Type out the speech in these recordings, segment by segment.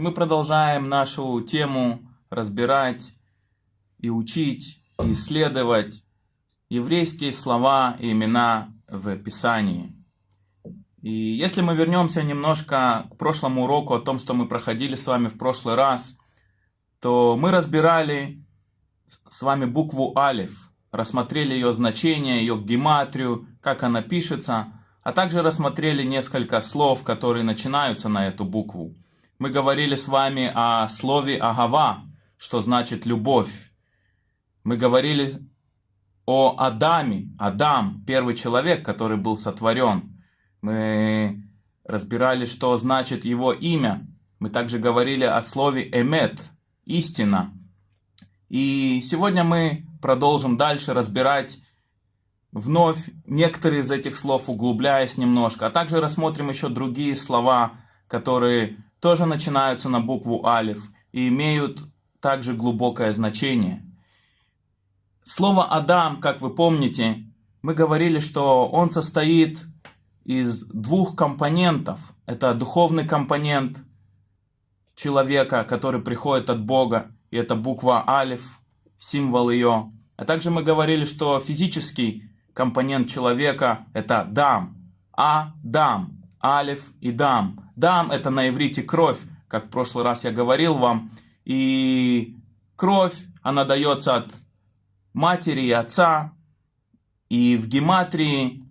И мы продолжаем нашу тему разбирать и учить, и исследовать еврейские слова и имена в Писании. И если мы вернемся немножко к прошлому уроку о том, что мы проходили с вами в прошлый раз, то мы разбирали с вами букву Алиф, рассмотрели ее значение, ее гематрию, как она пишется, а также рассмотрели несколько слов, которые начинаются на эту букву. Мы говорили с вами о слове Агава, что значит любовь. Мы говорили о Адаме, Адам, первый человек, который был сотворен. Мы разбирали, что значит его имя. Мы также говорили о слове эмет, истина. И сегодня мы продолжим дальше разбирать вновь некоторые из этих слов, углубляясь немножко. А также рассмотрим еще другие слова, которые тоже начинаются на букву алиф и имеют также глубокое значение. Слово Адам, как вы помните, мы говорили, что он состоит из двух компонентов. Это духовный компонент человека, который приходит от Бога, и это буква Алиф, символ ее. А также мы говорили, что физический компонент человека это дам, а дам, алиф и дам. Дам это на иврите кровь, как в прошлый раз я говорил вам. И кровь, она дается от матери и отца. И в гематрии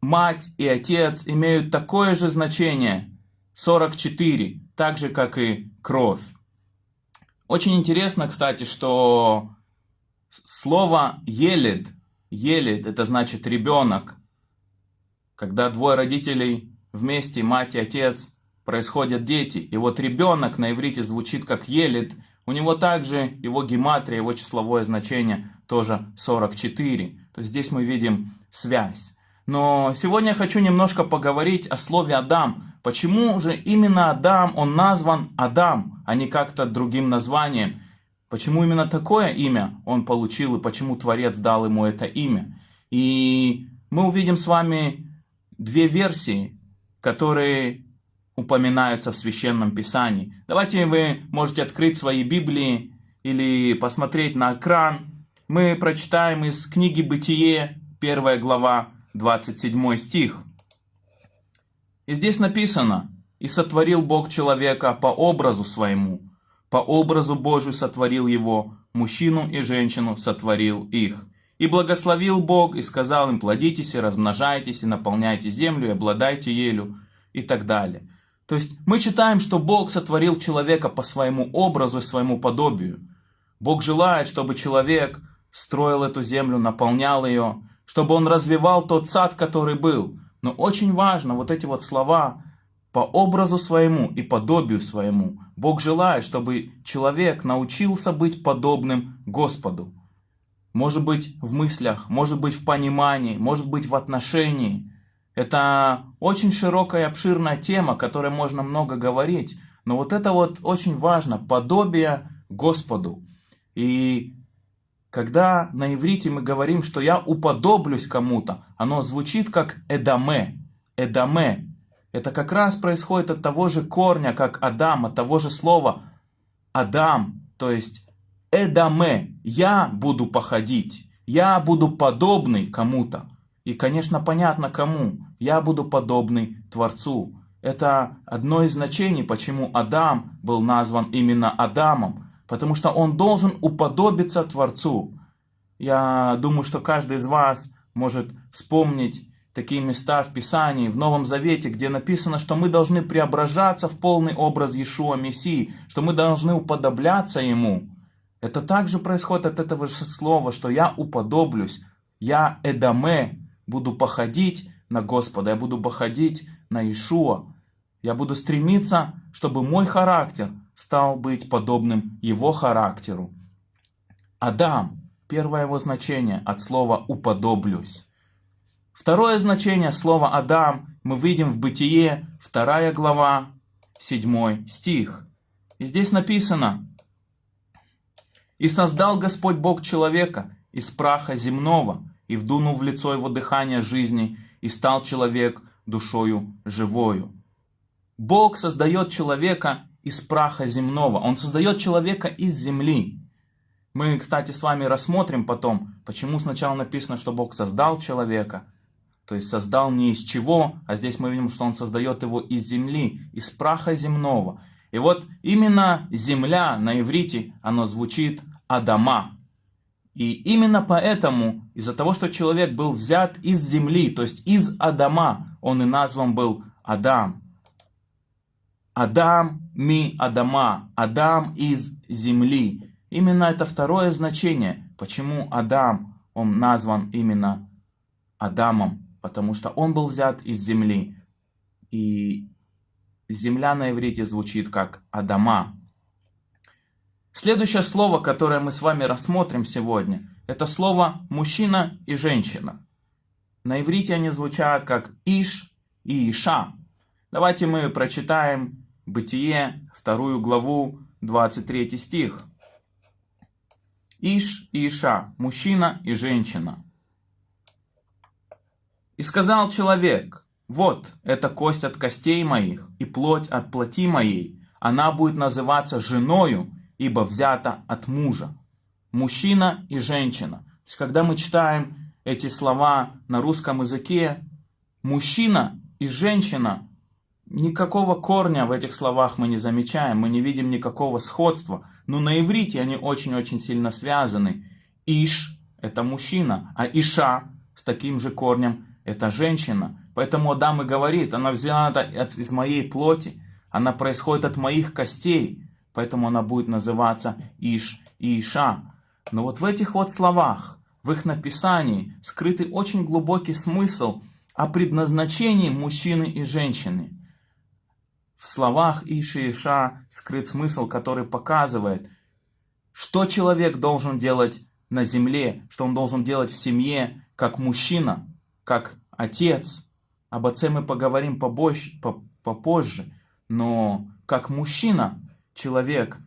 мать и отец имеют такое же значение, 44, так же, как и кровь. Очень интересно, кстати, что слово «елед», «елед» это значит ребенок. Когда двое родителей вместе, мать и отец, происходят дети. И вот ребенок на иврите звучит как «елед», у него также его гематрия, его числовое значение тоже 44. То есть здесь мы видим связь. Но сегодня я хочу немножко поговорить о слове Адам. Почему же именно Адам, он назван Адам, а не как-то другим названием? Почему именно такое имя он получил и почему Творец дал ему это имя? И мы увидим с вами две версии, которые упоминаются в Священном Писании. Давайте вы можете открыть свои Библии или посмотреть на экран. Мы прочитаем из книги «Бытие», первая глава, 27 стих. И здесь написано, «И сотворил Бог человека по образу своему, по образу Божию сотворил его, мужчину и женщину сотворил их. И благословил Бог, и сказал им, плодитесь и размножайтесь, и наполняйте землю, и обладайте елю, и так далее. То есть мы читаем, что Бог сотворил человека по своему образу и своему подобию. Бог желает, чтобы человек строил эту землю, наполнял ее, чтобы он развивал тот сад, который был. Но очень важно вот эти вот слова по образу своему и подобию своему. Бог желает, чтобы человек научился быть подобным Господу. Может быть в мыслях, может быть в понимании, может быть в отношении. Это очень широкая и обширная тема, о которой можно много говорить. Но вот это вот очень важно, подобие Господу. И когда на иврите мы говорим, что я уподоблюсь кому-то, оно звучит как «эдаме». «Эдаме». Это как раз происходит от того же корня, как Адам, от того же слова Адам, то есть «эдаме». Я буду походить, я буду подобный кому-то. И, конечно, понятно кому. Я буду подобный Творцу. Это одно из значений, почему Адам был назван именно Адамом потому что он должен уподобиться Творцу. Я думаю, что каждый из вас может вспомнить такие места в Писании, в Новом Завете, где написано, что мы должны преображаться в полный образ Иешуа Мессии, что мы должны уподобляться Ему. Это также происходит от этого же слова, что я уподоблюсь, я Эдаме, буду походить на Господа, я буду походить на Иешуа. Я буду стремиться, чтобы мой характер стал быть подобным его характеру. Адам, первое его значение от слова «уподоблюсь». Второе значение слова «Адам» мы видим в Бытие, вторая глава, седьмой стих. И здесь написано «И создал Господь Бог человека из праха земного, и вдунул в лицо его дыхание жизни, и стал человек душою живою». Бог создает человека из праха земного. Он создает человека из земли. Мы, кстати, с вами рассмотрим потом, почему сначала написано, что Бог создал человека. То есть создал не из чего, а здесь мы видим, что Он создает его из земли, из праха земного. И вот именно земля на иврите, оно звучит Адама. И именно поэтому, из-за того, что человек был взят из земли, то есть из Адама, он и назван был Адам. Адам ми Адама, Адам из земли. Именно это второе значение, почему Адам, он назван именно Адамом, потому что он был взят из земли. И земля на иврите звучит как Адама. Следующее слово, которое мы с вами рассмотрим сегодня, это слово мужчина и женщина. На иврите они звучат как Иш и Иша. Давайте мы прочитаем Бытие, вторую главу, 23 стих. Иш и Иша, мужчина и женщина. И сказал человек, вот, это кость от костей моих и плоть от плоти моей. Она будет называться женою, ибо взята от мужа. Мужчина и женщина. То есть, когда мы читаем эти слова на русском языке, мужчина и женщина, никакого корня в этих словах мы не замечаем, мы не видим никакого сходства. Но на иврите они очень-очень сильно связаны. Иш – это мужчина, а Иша с таким же корнем – это женщина. Поэтому Адам и говорит, она взята из моей плоти, она происходит от моих костей, поэтому она будет называться Иш и Иша. Но вот в этих вот словах, в их написании, скрытый очень глубокий смысл о предназначении мужчины и женщины. В словах Иш и Иша скрыт смысл, который показывает, что человек должен делать на земле, что он должен делать в семье, как мужчина, как отец. Об отце мы поговорим побольше, попозже, но как мужчина, человек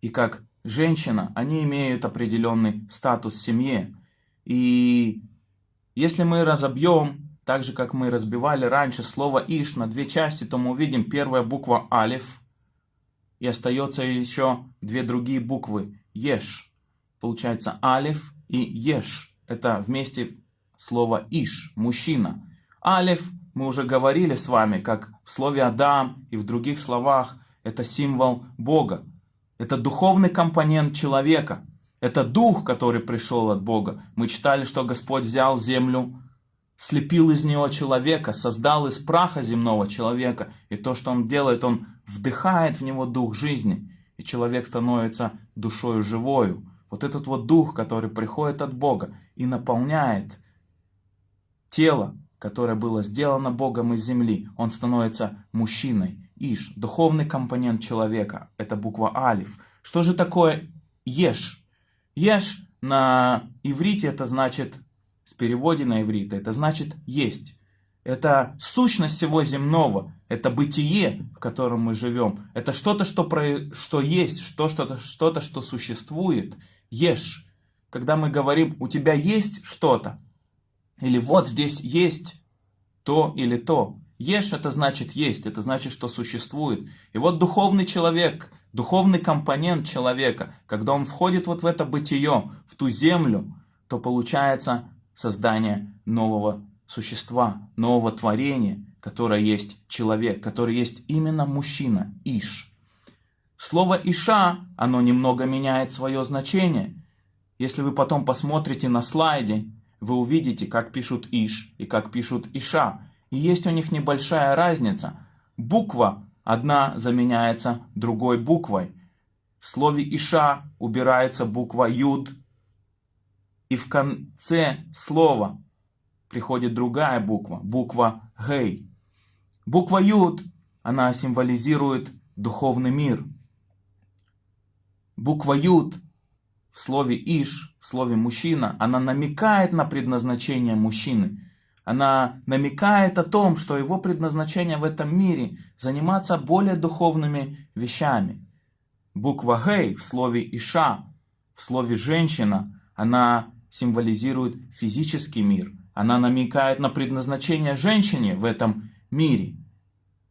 и как женщина, они имеют определенный статус в семье. И если мы разобьем, так же как мы разбивали раньше слово «иш» на две части, то мы увидим первая буква «алиф», и остается еще две другие буквы «еш». Получается «алиф» и «еш». Это вместе слово «иш» – «мужчина». «Алиф» мы уже говорили с вами, как в слове «Адам» и в других словах, это символ Бога. Это духовный компонент человека. Это дух, который пришел от Бога. Мы читали, что Господь взял землю, слепил из нее человека, создал из праха земного человека. И то, что Он делает, Он вдыхает в него дух жизни. И человек становится душою живою. Вот этот вот дух, который приходит от Бога и наполняет тело, которое было сделано Богом из земли, он становится мужчиной. Иш, духовный компонент человека, это буква Алиф. Что же такое Еш? Еш на иврите это значит, с переводе на иврите, это значит есть. Это сущность всего земного, это бытие, в котором мы живем. Это что-то, что, про, что есть, что-то, что-то, что существует. Ешь. Когда мы говорим, у тебя есть что-то, или вот здесь есть то или то. Ешь это значит есть, это значит, что существует. И вот духовный человек, духовный компонент человека, когда он входит вот в это бытие, в ту землю, то получается создание нового существа, нового творения, которое есть человек, который есть именно мужчина, Иш. Слово Иша, оно немного меняет свое значение. Если вы потом посмотрите на слайде, вы увидите, как пишут Иш и как пишут Иша. И есть у них небольшая разница. Буква одна заменяется другой буквой. В слове Иша убирается буква Юд. И в конце слова приходит другая буква, буква Гей. Буква Юд, она символизирует духовный мир. Буква Юд в слове «иш», в слове «мужчина», она намекает на предназначение мужчины. Она намекает о том, что его предназначение в этом мире – заниматься более духовными вещами. Буква «гей» в слове «иша», в слове «женщина», она символизирует физический мир. Она намекает на предназначение женщине в этом мире.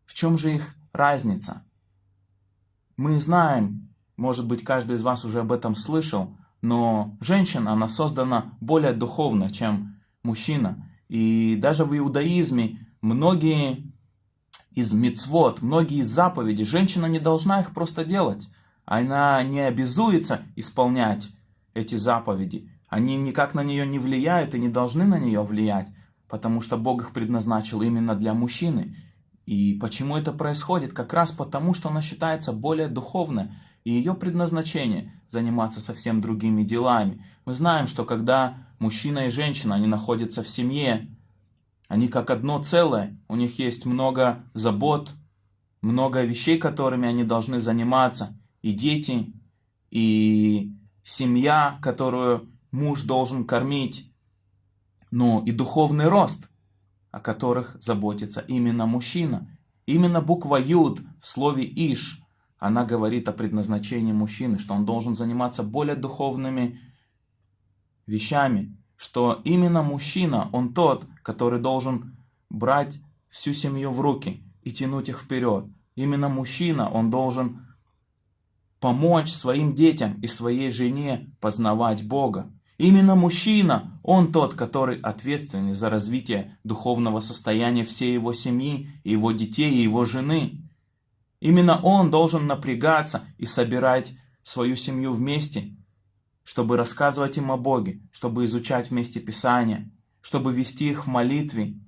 В чем же их разница? Мы знаем, может быть, каждый из вас уже об этом слышал, но женщина, она создана более духовно, чем мужчина. И даже в иудаизме многие из мицвод, многие из заповедей, женщина не должна их просто делать. Она не обязуется исполнять эти заповеди. Они никак на нее не влияют и не должны на нее влиять, потому что Бог их предназначил именно для мужчины. И почему это происходит? Как раз потому, что она считается более духовной, и ее предназначение заниматься совсем другими делами. Мы знаем, что когда мужчина и женщина, они находятся в семье, они как одно целое, у них есть много забот, много вещей, которыми они должны заниматься, и дети, и семья, которую муж должен кормить, но и духовный рост, о которых заботится именно мужчина. Именно буква Юд в слове Иш, она говорит о предназначении мужчины, что он должен заниматься более духовными вещами, что именно мужчина, он тот, который должен брать всю семью в руки и тянуть их вперед. Именно мужчина, он должен помочь своим детям и своей жене познавать Бога. Именно мужчина, он тот, который ответственный за развитие духовного состояния всей его семьи, его детей, и его жены. Именно он должен напрягаться и собирать свою семью вместе, чтобы рассказывать им о Боге, чтобы изучать вместе Писание, чтобы вести их в молитве.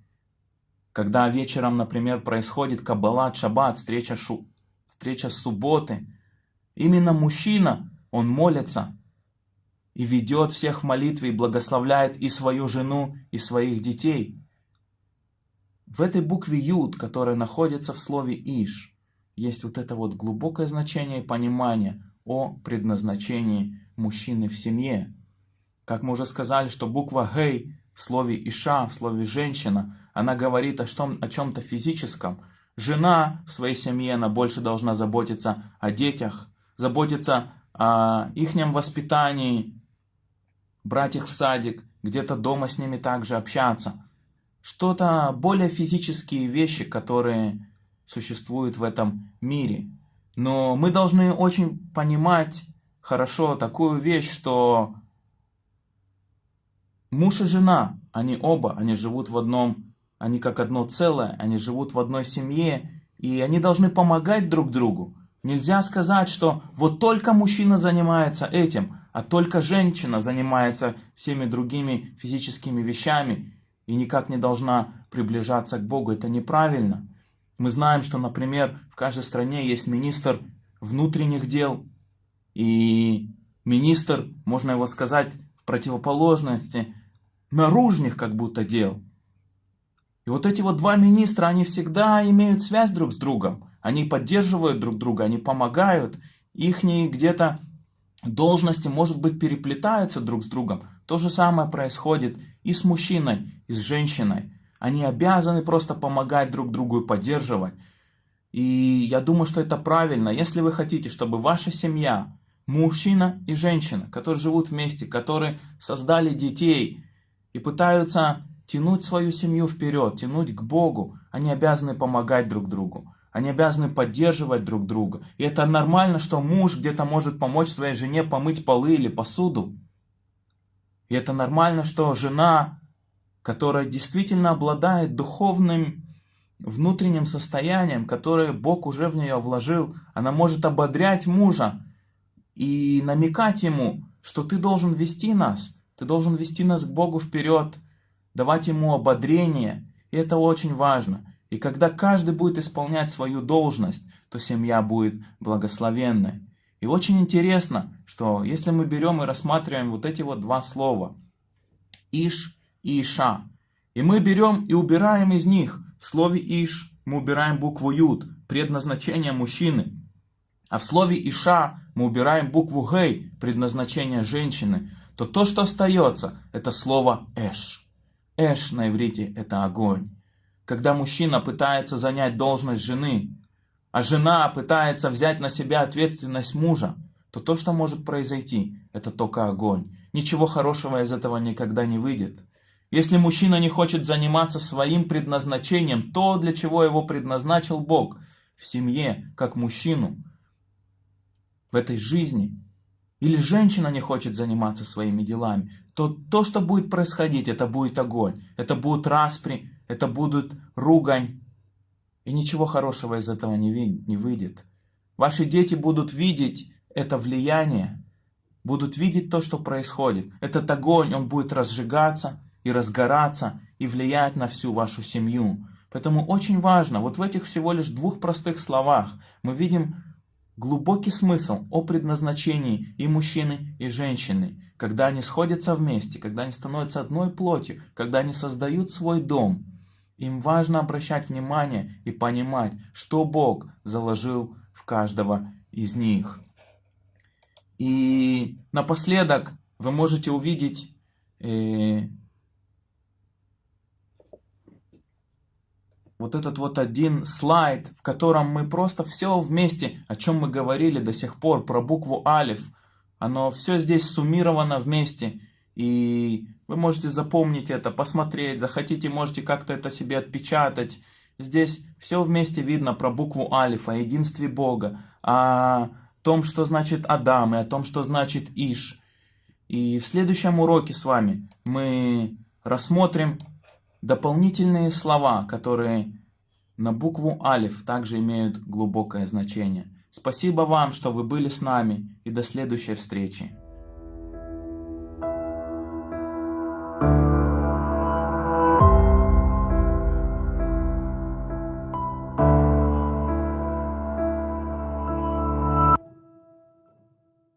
Когда вечером, например, происходит Каббалат, Шаббат, встреча, шу, встреча субботы, именно мужчина, он молится – и ведет всех в молитве и благословляет и свою жену, и своих детей. В этой букве Юд, которая находится в слове Иш, есть вот это вот глубокое значение и понимание о предназначении мужчины в семье. Как мы уже сказали, что буква Гей в слове Иша, в слове женщина, она говорит о, о чем-то физическом. Жена в своей семье, она больше должна заботиться о детях, заботиться о ихнем воспитании, брать их в садик, где-то дома с ними также общаться. Что-то более физические вещи, которые существуют в этом мире. Но мы должны очень понимать хорошо такую вещь, что муж и жена, они оба, они живут в одном, они как одно целое, они живут в одной семье, и они должны помогать друг другу. Нельзя сказать, что вот только мужчина занимается этим, а только женщина занимается всеми другими физическими вещами и никак не должна приближаться к Богу. Это неправильно. Мы знаем, что, например, в каждой стране есть министр внутренних дел, и министр, можно его сказать, противоположности наружных как будто дел. И вот эти вот два министра, они всегда имеют связь друг с другом. Они поддерживают друг друга, они помогают. Их где-то должности, может быть, переплетаются друг с другом. То же самое происходит и с мужчиной, и с женщиной. Они обязаны просто помогать друг другу и поддерживать. И я думаю, что это правильно. Если вы хотите, чтобы ваша семья, мужчина и женщина, которые живут вместе, которые создали детей и пытаются тянуть свою семью вперед, тянуть к Богу, они обязаны помогать друг другу. Они обязаны поддерживать друг друга. И это нормально, что муж где-то может помочь своей жене помыть полы или посуду. И это нормально, что жена, которая действительно обладает духовным внутренним состоянием, которое Бог уже в нее вложил, она может ободрять мужа и намекать ему, что ты должен вести нас, ты должен вести нас к Богу вперед, давать ему ободрение. И это очень важно. И когда каждый будет исполнять свою должность, то семья будет благословенной. И очень интересно, что если мы берем и рассматриваем вот эти вот два слова, Иш Иша, и мы берем и убираем из них, в слове Иш мы убираем букву Юд, предназначение мужчины, а в слове Иша мы убираем букву Гей, предназначение женщины, то то, что остается, это слово Эш. Эш на иврите это огонь когда мужчина пытается занять должность жены, а жена пытается взять на себя ответственность мужа, то то, что может произойти, это только огонь. Ничего хорошего из этого никогда не выйдет. Если мужчина не хочет заниматься своим предназначением, то, для чего его предназначил Бог, в семье, как мужчину, в этой жизни, или женщина не хочет заниматься своими делами, то то, что будет происходить, это будет огонь, это будут распри, это будут ругань, и ничего хорошего из этого не, выйдет. Ваши дети будут видеть это влияние, будут видеть то, что происходит. Этот огонь, он будет разжигаться и разгораться, и влиять на всю вашу семью. Поэтому очень важно, вот в этих всего лишь двух простых словах мы видим глубокий смысл о предназначении и мужчины, и женщины, когда они сходятся вместе, когда они становятся одной плотью, когда они создают свой дом. Им важно обращать внимание и понимать, что Бог заложил в каждого из них. И напоследок вы можете увидеть э, вот этот вот один слайд, в котором мы просто все вместе, о чем мы говорили до сих пор, про букву Алиф, оно все здесь суммировано вместе. И вы можете запомнить это, посмотреть, захотите, можете как-то это себе отпечатать. Здесь все вместе видно про букву Алиф, о единстве Бога, о том, что значит Адам, и о том, что значит Иш. И в следующем уроке с вами мы рассмотрим Дополнительные слова, которые на букву Алиф также имеют глубокое значение. Спасибо вам, что вы были с нами и до следующей встречи.